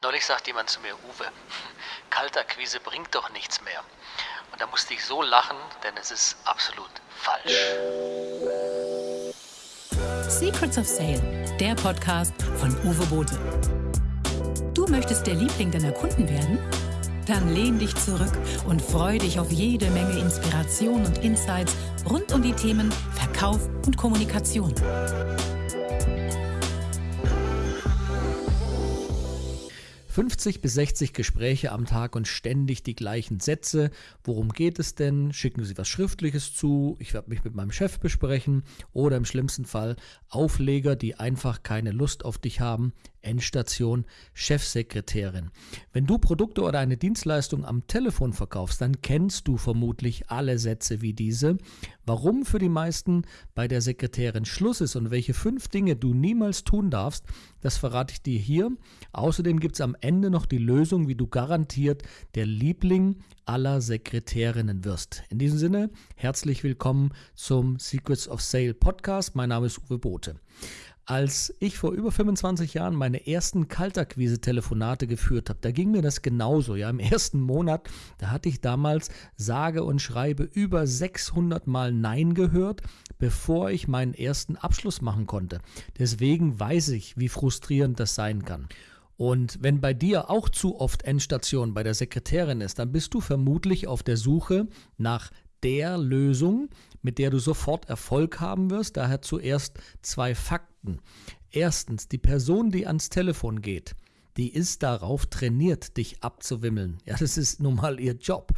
Neulich sagt jemand zu mir, Uwe, Kaltakquise bringt doch nichts mehr. Und da musste ich so lachen, denn es ist absolut falsch. Secrets of Sale, der Podcast von Uwe Bote. Du möchtest der Liebling deiner Kunden werden? Dann lehn dich zurück und freu dich auf jede Menge Inspiration und Insights rund um die Themen Verkauf und Kommunikation. 50 bis 60 Gespräche am Tag und ständig die gleichen Sätze. Worum geht es denn? Schicken Sie was Schriftliches zu? Ich werde mich mit meinem Chef besprechen. Oder im schlimmsten Fall Aufleger, die einfach keine Lust auf dich haben. Endstation Chefsekretärin. Wenn du Produkte oder eine Dienstleistung am Telefon verkaufst, dann kennst du vermutlich alle Sätze wie diese. Warum für die meisten bei der Sekretärin Schluss ist und welche fünf Dinge du niemals tun darfst, das verrate ich dir hier. Außerdem gibt es am Ende noch die Lösung, wie du garantiert der Liebling aller Sekretärinnen wirst. In diesem Sinne, herzlich willkommen zum Secrets of Sale Podcast. Mein Name ist Uwe Bote. Als ich vor über 25 Jahren meine ersten Kaltakquise-Telefonate geführt habe, da ging mir das genauso. Ja, im ersten Monat, da hatte ich damals sage und schreibe über 600 Mal Nein gehört, bevor ich meinen ersten Abschluss machen konnte. Deswegen weiß ich, wie frustrierend das sein kann. Und wenn bei dir auch zu oft Endstation bei der Sekretärin ist, dann bist du vermutlich auf der Suche nach der Lösung, mit der du sofort Erfolg haben wirst. Daher zuerst zwei Fakten. Erstens, die Person, die ans Telefon geht, die ist darauf trainiert, dich abzuwimmeln. Ja, das ist nun mal ihr Job.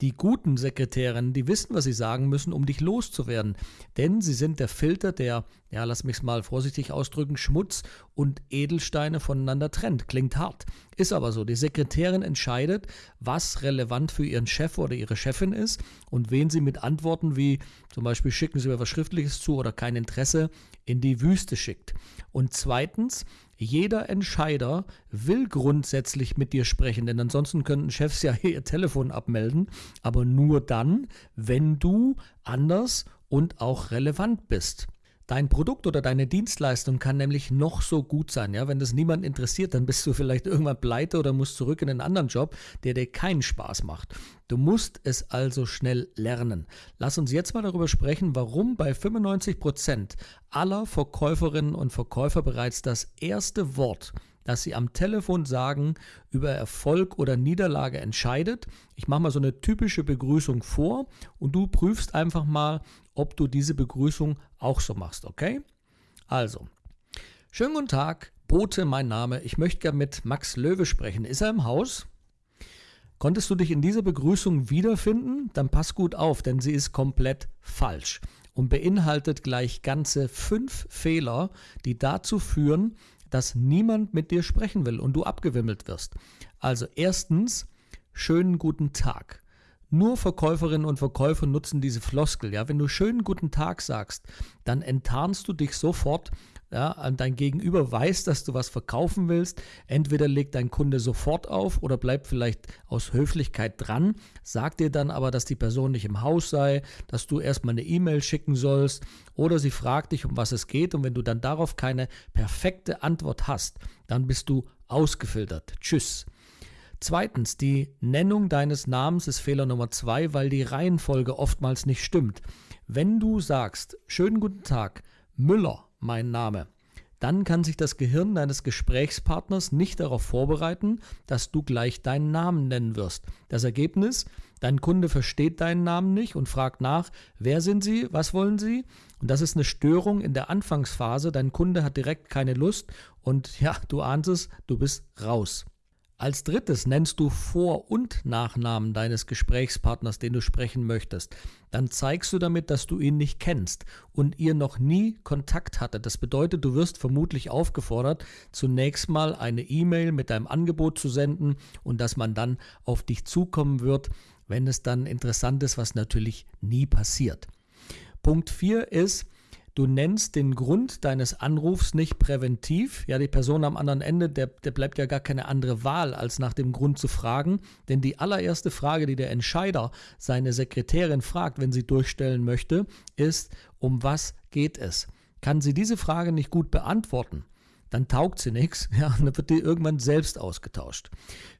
Die guten Sekretärinnen, die wissen, was sie sagen müssen, um dich loszuwerden. Denn sie sind der Filter, der, ja, lass mich es mal vorsichtig ausdrücken, Schmutz und Edelsteine voneinander trennt. Klingt hart. Ist aber so. Die Sekretärin entscheidet, was relevant für ihren Chef oder ihre Chefin ist und wen sie mit Antworten wie zum Beispiel schicken Sie mir was Schriftliches zu oder kein Interesse in die Wüste schickt. Und zweitens, jeder Entscheider will grundsätzlich mit dir sprechen, denn ansonsten könnten Chefs ja ihr Telefon abmelden, aber nur dann, wenn du anders und auch relevant bist. Dein Produkt oder deine Dienstleistung kann nämlich noch so gut sein. Ja? Wenn das niemand interessiert, dann bist du vielleicht irgendwann pleite oder musst zurück in einen anderen Job, der dir keinen Spaß macht. Du musst es also schnell lernen. Lass uns jetzt mal darüber sprechen, warum bei 95 Prozent aller Verkäuferinnen und Verkäufer bereits das erste Wort dass sie am Telefon sagen, über Erfolg oder Niederlage entscheidet. Ich mache mal so eine typische Begrüßung vor und du prüfst einfach mal, ob du diese Begrüßung auch so machst, okay? Also, schönen guten Tag, Bote, mein Name. Ich möchte gerne mit Max Löwe sprechen. Ist er im Haus? Konntest du dich in dieser Begrüßung wiederfinden? Dann pass gut auf, denn sie ist komplett falsch und beinhaltet gleich ganze fünf Fehler, die dazu führen, dass niemand mit dir sprechen will und du abgewimmelt wirst. Also erstens, schönen guten Tag. Nur Verkäuferinnen und Verkäufer nutzen diese Floskel. Ja, wenn du schönen guten Tag sagst, dann enttarnst du dich sofort. Ja, dein Gegenüber weiß, dass du was verkaufen willst. Entweder legt dein Kunde sofort auf oder bleibt vielleicht aus Höflichkeit dran, sagt dir dann aber, dass die Person nicht im Haus sei, dass du erstmal eine E-Mail schicken sollst oder sie fragt dich, um was es geht. Und wenn du dann darauf keine perfekte Antwort hast, dann bist du ausgefiltert. Tschüss. Zweitens, die Nennung deines Namens ist Fehler Nummer zwei, weil die Reihenfolge oftmals nicht stimmt. Wenn du sagst, schönen guten Tag, Müller, mein Name, dann kann sich das Gehirn deines Gesprächspartners nicht darauf vorbereiten, dass du gleich deinen Namen nennen wirst. Das Ergebnis, dein Kunde versteht deinen Namen nicht und fragt nach, wer sind Sie, was wollen Sie? Und das ist eine Störung in der Anfangsphase. Dein Kunde hat direkt keine Lust und ja, du ahnst es, du bist raus. Als drittes nennst du Vor- und Nachnamen deines Gesprächspartners, den du sprechen möchtest. Dann zeigst du damit, dass du ihn nicht kennst und ihr noch nie Kontakt hattet. Das bedeutet, du wirst vermutlich aufgefordert, zunächst mal eine E-Mail mit deinem Angebot zu senden und dass man dann auf dich zukommen wird, wenn es dann interessant ist, was natürlich nie passiert. Punkt 4 ist, du nennst den Grund deines Anrufs nicht präventiv. Ja, die Person am anderen Ende, der, der bleibt ja gar keine andere Wahl, als nach dem Grund zu fragen. Denn die allererste Frage, die der Entscheider seine Sekretärin fragt, wenn sie durchstellen möchte, ist, um was geht es? Kann sie diese Frage nicht gut beantworten, dann taugt sie nichts, ja, dann wird die irgendwann selbst ausgetauscht.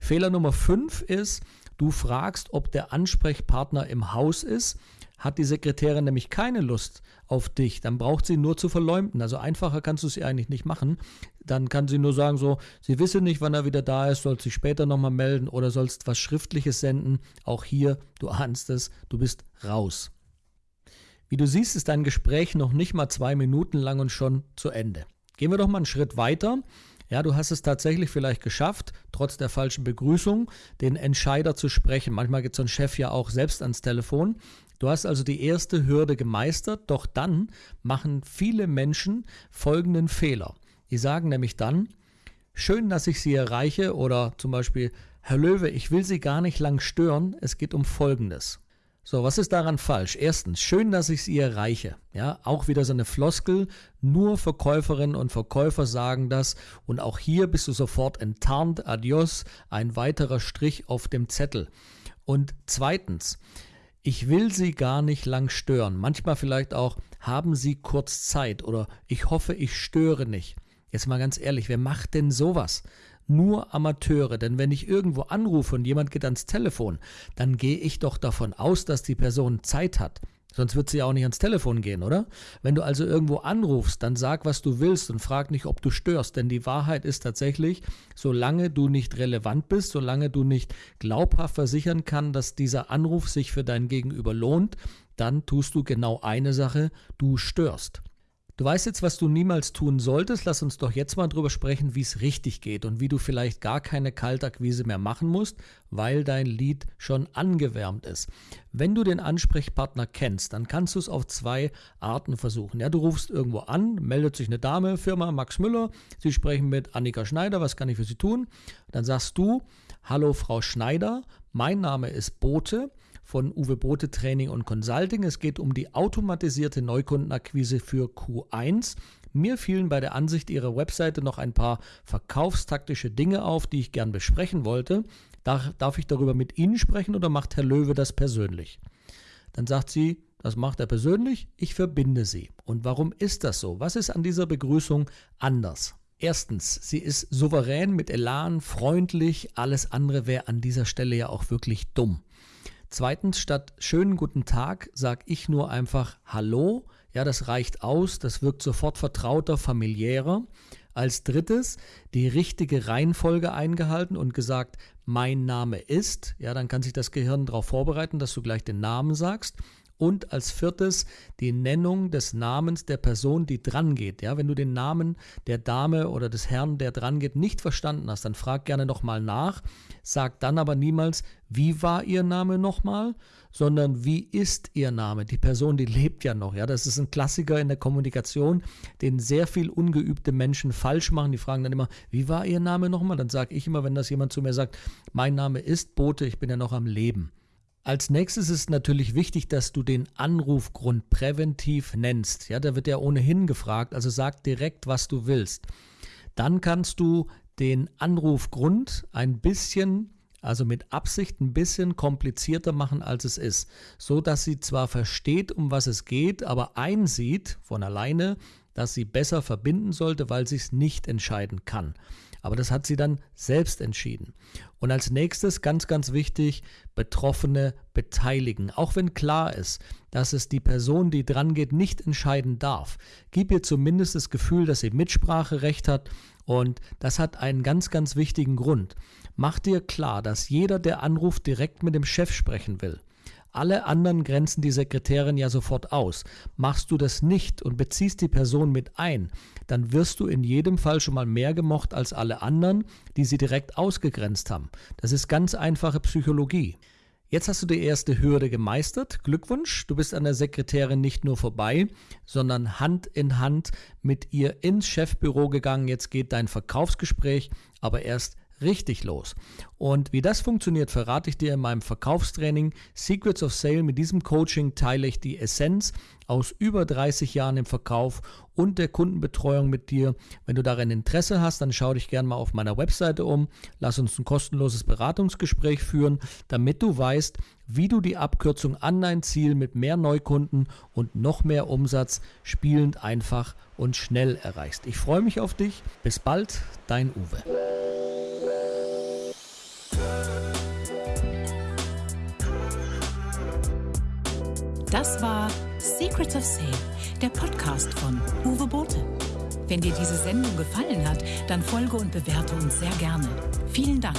Fehler Nummer 5 ist, du fragst, ob der Ansprechpartner im Haus ist hat die Sekretärin nämlich keine Lust auf dich, dann braucht sie nur zu verleumden. Also einfacher kannst du es ihr eigentlich nicht machen. Dann kann sie nur sagen, so, sie wisse nicht, wann er wieder da ist, soll sich später nochmal melden oder sollst was Schriftliches senden. Auch hier, du ahnst es, du bist raus. Wie du siehst, ist dein Gespräch noch nicht mal zwei Minuten lang und schon zu Ende. Gehen wir doch mal einen Schritt weiter. Ja, du hast es tatsächlich vielleicht geschafft, trotz der falschen Begrüßung, den Entscheider zu sprechen. Manchmal geht so ein Chef ja auch selbst ans Telefon. Du hast also die erste Hürde gemeistert, doch dann machen viele Menschen folgenden Fehler. Die sagen nämlich dann, schön, dass ich Sie erreiche oder zum Beispiel, Herr Löwe, ich will Sie gar nicht lang stören, es geht um Folgendes. So, was ist daran falsch? Erstens, schön, dass ich Sie erreiche. Ja, auch wieder so eine Floskel. Nur Verkäuferinnen und Verkäufer sagen das. Und auch hier bist du sofort enttarnt. Adios. Ein weiterer Strich auf dem Zettel. Und zweitens, ich will Sie gar nicht lang stören. Manchmal vielleicht auch, haben Sie kurz Zeit oder ich hoffe, ich störe nicht. Jetzt mal ganz ehrlich, wer macht denn sowas? nur Amateure. Denn wenn ich irgendwo anrufe und jemand geht ans Telefon, dann gehe ich doch davon aus, dass die Person Zeit hat. Sonst wird sie ja auch nicht ans Telefon gehen, oder? Wenn du also irgendwo anrufst, dann sag, was du willst und frag nicht, ob du störst. Denn die Wahrheit ist tatsächlich, solange du nicht relevant bist, solange du nicht glaubhaft versichern kann, dass dieser Anruf sich für dein Gegenüber lohnt, dann tust du genau eine Sache, du störst. Du weißt jetzt, was du niemals tun solltest. Lass uns doch jetzt mal drüber sprechen, wie es richtig geht und wie du vielleicht gar keine Kaltakquise mehr machen musst, weil dein Lied schon angewärmt ist. Wenn du den Ansprechpartner kennst, dann kannst du es auf zwei Arten versuchen. Ja, du rufst irgendwo an, meldet sich eine Dame, Firma Max Müller, sie sprechen mit Annika Schneider, was kann ich für sie tun? Dann sagst du, hallo Frau Schneider, mein Name ist Bote von Uwe Bote Training und Consulting. Es geht um die automatisierte Neukundenakquise für Q1. Mir fielen bei der Ansicht Ihrer Webseite noch ein paar verkaufstaktische Dinge auf, die ich gern besprechen wollte. Darf ich darüber mit Ihnen sprechen oder macht Herr Löwe das persönlich? Dann sagt sie, das macht er persönlich, ich verbinde sie. Und warum ist das so? Was ist an dieser Begrüßung anders? Erstens, sie ist souverän mit Elan, freundlich, alles andere wäre an dieser Stelle ja auch wirklich dumm. Zweitens, statt schönen guten Tag sage ich nur einfach Hallo. Ja, das reicht aus, das wirkt sofort vertrauter, familiärer. Als drittes die richtige Reihenfolge eingehalten und gesagt, mein Name ist. Ja, dann kann sich das Gehirn darauf vorbereiten, dass du gleich den Namen sagst. Und als viertes die Nennung des Namens der Person, die dran geht. Ja, wenn du den Namen der Dame oder des Herrn, der dran geht, nicht verstanden hast, dann frag gerne nochmal nach. Sag dann aber niemals, wie war ihr Name nochmal, sondern wie ist ihr Name? Die Person, die lebt ja noch. Ja, das ist ein Klassiker in der Kommunikation, den sehr viel ungeübte Menschen falsch machen. Die fragen dann immer, wie war ihr Name nochmal? Dann sage ich immer, wenn das jemand zu mir sagt, mein Name ist Bote, ich bin ja noch am Leben. Als nächstes ist natürlich wichtig, dass du den Anrufgrund präventiv nennst. Ja, da wird ja ohnehin gefragt, also sag direkt, was du willst. Dann kannst du den Anrufgrund ein bisschen, also mit Absicht ein bisschen komplizierter machen, als es ist, so dass sie zwar versteht, um was es geht, aber einsieht von alleine, dass sie besser verbinden sollte, weil sie es nicht entscheiden kann. Aber das hat sie dann selbst entschieden. Und als nächstes, ganz, ganz wichtig, Betroffene beteiligen. Auch wenn klar ist, dass es die Person, die dran geht, nicht entscheiden darf. Gib ihr zumindest das Gefühl, dass sie Mitspracherecht hat. Und das hat einen ganz, ganz wichtigen Grund. Mach dir klar, dass jeder, der anruft, direkt mit dem Chef sprechen will. Alle anderen grenzen die Sekretärin ja sofort aus. Machst du das nicht und beziehst die Person mit ein, dann wirst du in jedem Fall schon mal mehr gemocht als alle anderen, die sie direkt ausgegrenzt haben. Das ist ganz einfache Psychologie. Jetzt hast du die erste Hürde gemeistert. Glückwunsch, du bist an der Sekretärin nicht nur vorbei, sondern Hand in Hand mit ihr ins Chefbüro gegangen. Jetzt geht dein Verkaufsgespräch aber erst richtig los. Und wie das funktioniert, verrate ich dir in meinem Verkaufstraining Secrets of Sale. Mit diesem Coaching teile ich die Essenz aus über 30 Jahren im Verkauf und der Kundenbetreuung mit dir. Wenn du darin Interesse hast, dann schau dich gerne mal auf meiner Webseite um. Lass uns ein kostenloses Beratungsgespräch führen, damit du weißt, wie du die Abkürzung an dein Ziel mit mehr Neukunden und noch mehr Umsatz spielend einfach und schnell erreichst. Ich freue mich auf dich. Bis bald, dein Uwe. Das war Secrets of Sale, der Podcast von Uwe Bote. Wenn dir diese Sendung gefallen hat, dann folge und bewerte uns sehr gerne. Vielen Dank.